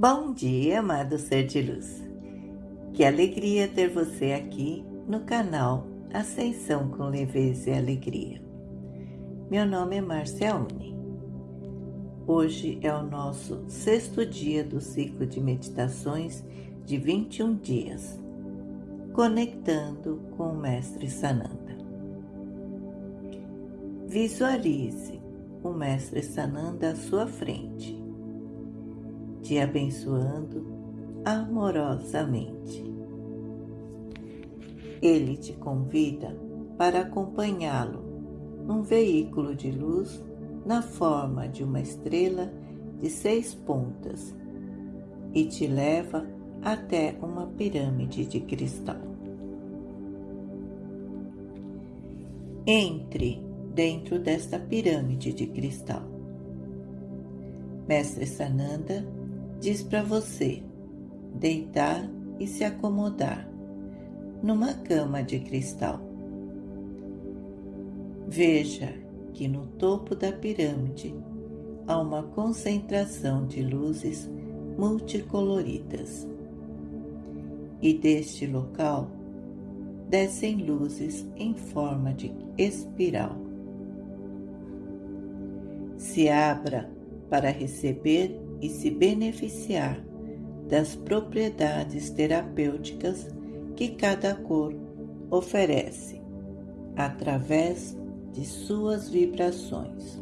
Bom dia, amado ser de luz. Que alegria ter você aqui no canal Ascensão com Leveza e Alegria. Meu nome é Márcia Uni. Hoje é o nosso sexto dia do ciclo de meditações de 21 dias, conectando com o Mestre Sananda. Visualize o Mestre Sananda à sua frente te abençoando amorosamente. Ele te convida para acompanhá-lo num veículo de luz na forma de uma estrela de seis pontas e te leva até uma pirâmide de cristal. Entre dentro desta pirâmide de cristal. Mestre Sananda diz para você deitar e se acomodar numa cama de cristal. Veja que no topo da pirâmide há uma concentração de luzes multicoloridas. E deste local descem luzes em forma de espiral. Se abra para receber e se beneficiar das propriedades terapêuticas que cada cor oferece através de suas vibrações.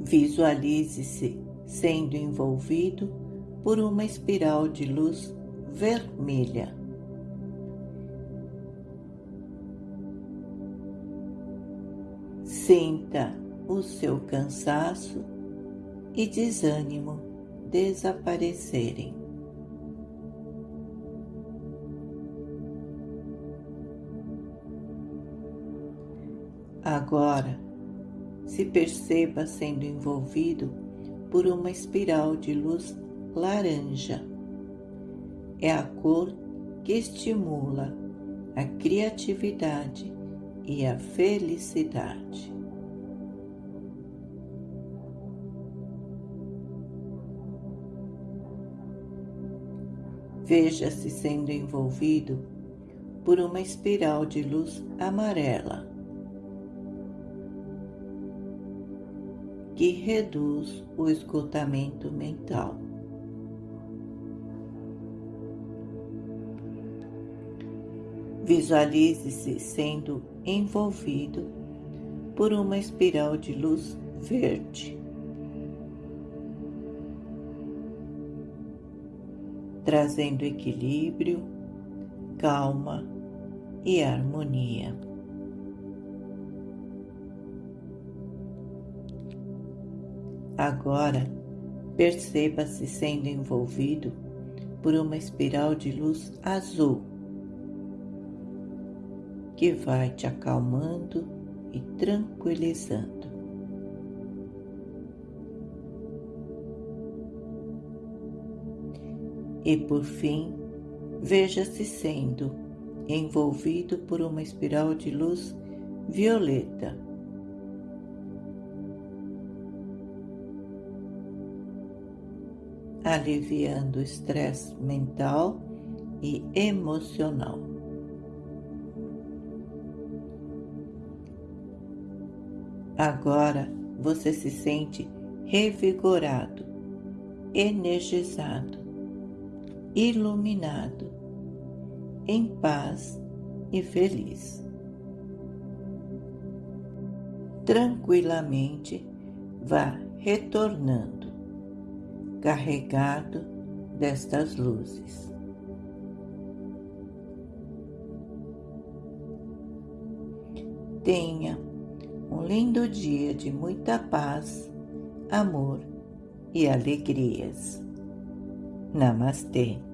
Visualize-se sendo envolvido por uma espiral de luz vermelha. Sinta o seu cansaço e desânimo desaparecerem. Agora, se perceba sendo envolvido por uma espiral de luz laranja. É a cor que estimula a criatividade e a felicidade. Veja-se sendo envolvido por uma espiral de luz amarela que reduz o esgotamento mental. Visualize-se sendo envolvido por uma espiral de luz verde. Trazendo equilíbrio, calma e harmonia. Agora, perceba-se sendo envolvido por uma espiral de luz azul que vai te acalmando e tranquilizando. E, por fim, veja-se sendo envolvido por uma espiral de luz violeta. Aliviando o estresse mental e emocional. Agora você se sente revigorado, energizado iluminado, em paz e feliz. Tranquilamente vá retornando, carregado destas luzes. Tenha um lindo dia de muita paz, amor e alegrias. Namaste.